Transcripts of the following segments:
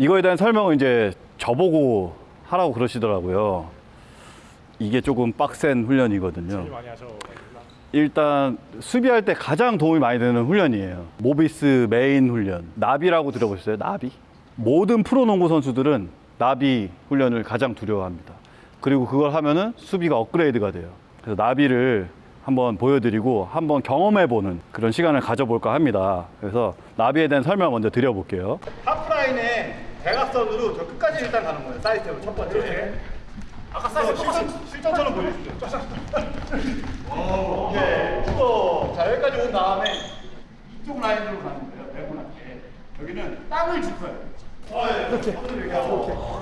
이거에 대한 설명은 이제 저보고 하라고 그러시더라고요. 이게 조금 빡센 훈련이거든요. 일단 수비할 때 가장 도움이 많이 되는 훈련이에요. 모비스 메인 훈련. 나비라고 들어보셨어요? 나비? 모든 프로농구 선수들은 나비 훈련을 가장 두려워합니다. 그리고 그걸 하면은 수비가 업그레이드가 돼요. 그래서 나비를 한번 보여드리고 한번 경험해보는 그런 시간을 가져볼까 합니다. 그래서 나비에 대한 설명 먼저 드려볼게요. 대각선으로 저 끝까지 일단 가는 거예요. 사이드로 첫 번째. 아까 사이드 실전, 실전처럼 보여주죠. 오케이. 또, 자, 여기까지 온 다음에 이쪽 라인으로 가는 거예요. 배분할게. 여기는 땅을 짚어요. 어, 예. 이렇게. 이렇게 하고.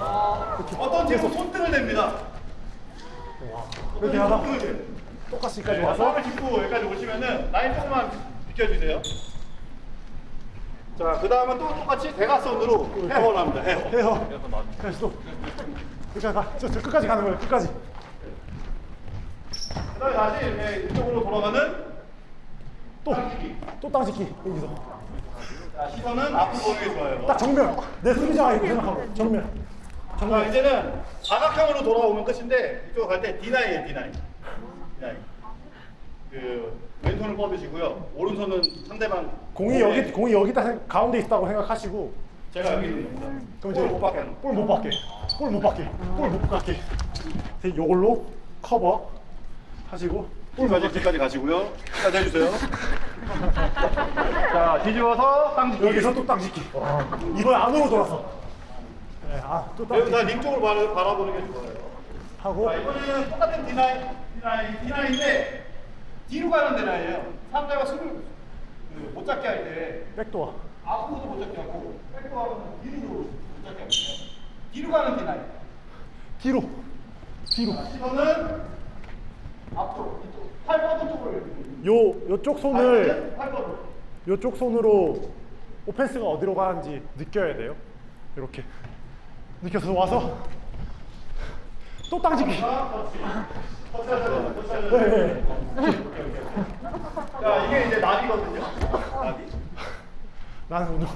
어떤 팀은 손등을 댑니다. 이렇게 하다 손등을. 똑같이 여기까지 네, 와서 땅을 짚고 여기까지 오시면은 라인 조금만 비켜주세요. 자, 그 다음은 또 똑같이 대각선으로 헤어를 합니다. 헤어. 해요. 다시 또 여기까지 가. 저, 저 끝까지 가는 거예요. 끝까지. 그 다음에 다시 이렇게 이쪽으로 돌아가는 또 땅치기. 또 땅짓기 여기서 자, 시선은 앞으로 보는 게 좋아요. 딱 정면 내 수비자가 이렇게 생각하고 정면 자, 이제는 사각형으로 돌아오면 끝인데 이쪽 갈 때 D9이에요, D9. D9. 그 왼손을 뻗으시고요. 오른손은 상대방 공이 여기 공이 여기다 생- 가운데 있다고 생각하시고 제가 여기 있는 겁니다. 그럼 이제 못 받게. 볼 못 받게 볼 못 받게 볼 못 받게 이제 요걸로 커버 하시고 볼 뒤까지 가시고요. 끝까지 해주세요. 자, 뒤집어서 땅 여기서 또 땅짓기 이번 안으로 돌아서 네, 아또 땅짓기 다링 쪽을 바라, 바라보는 게 좋아요. 하고 자, 이번에는 똑같은 D9, D9, D9인데 뒤로 가는 데라예요. 상대가 손을 그못 잡게 할 때 백도어 앞으로도 못 잡게 하고 백도 하면 뒤로 못 잡게 하거든요. 뒤로 가는 D9. 뒤로 뒤로 시선은 앞쪽, 이쪽, 팔 뻗은 쪽으로 요 요쪽 손을 팔 뻗은. 요쪽 손으로 오펜스가 어디로 가는지 느껴야 돼요. 이렇게 느껴서 와서 또 땅짓기. 자, 이게 이제 나비거든요. 나비. 나는 오늘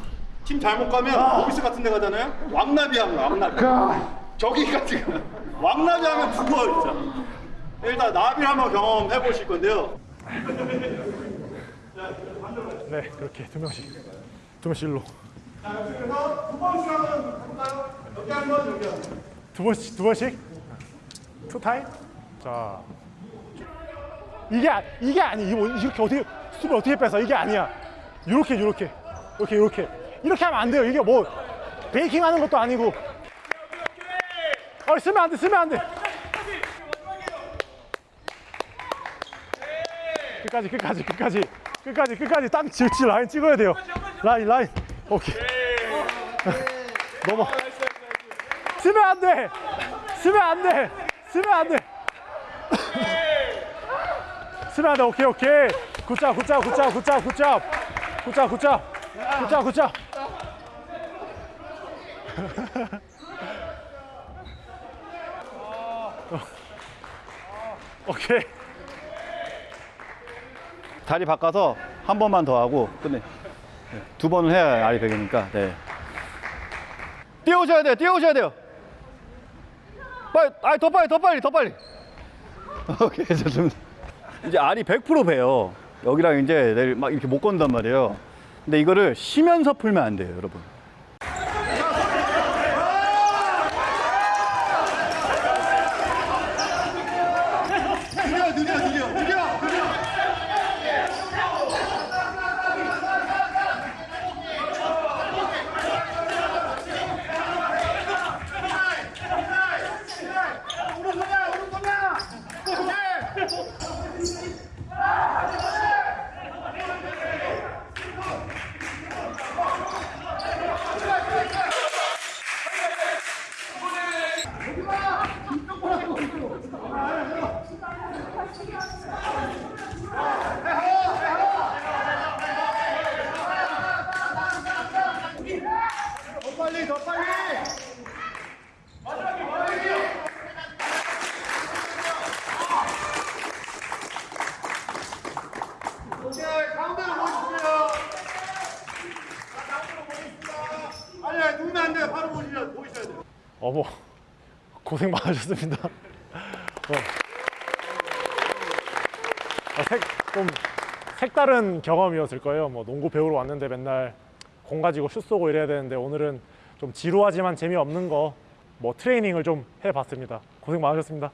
팀 잘못 가면 오피스 같은 데 가잖아요. 왕나비 하면 왕나비. 저기가 지금 왕나비 하면 죽어 진짜. 일단 나비를 한번 경험해 보실 건데요. 네 그렇게 두 명씩 두 명씩 일로 자, 그래서 두 번씩 한번 해볼까요? 여기 한 번, 여기. 두 번씩 두 번씩 two time 자 이게 아- 이게 아니 이렇게 어떻게 수비 어떻게 뺏어 이게 아니야. 이렇게 이렇게 이렇게 이렇게. 이렇게 하면 안 돼요. 이게 뭐 베이킹 하는 것도 아니고. 어 쓰면 안돼 쓰면 안돼. 끝까지 끝까지 끝까지. 끝까지 끝까지. 딱 지치 라인 찍어야 돼요. 라인 라인. 오케이. 넘어. 쓰면 안돼. 쓰면 안돼. 쓰면 안돼 안돼 오케이 오케이 굿잡 굿잡 굿잡 굿잡 굿잡 굿잡 굿잡 굿잡 굿잡 오케이 다리 바꿔서 한 번만 더 하고 끝내. 네, 두 번을 해야 알이 되니까. 네. 뛰어오셔야 돼요. 뛰어오셔야 돼요. 빨리, 아니 더 빨리, 더 빨리, 더 빨리. 오케이, 좋습니다. 이제 알이 100% 배요. 여기랑 이제 막 이렇게 못 건단 말이에요. 근데 이거를 쉬면서 풀면 안 돼요, 여러분. 남대로 보십시오. 남대로 보십시다. 아니야, 누우면 안 돼. 바로 보시죠. 보셔야 돼요. 어머, 고생 많으셨습니다. 어. 아, 색, 좀 색다른 경험이었을 거예요. 뭐 농구 배우러 왔는데 맨날 공 가지고 슛 쏘고 이래야 되는데 오늘은 좀 지루하지만 재미없는 거 뭐 트레이닝을 좀 해봤습니다. 고생 많으셨습니다.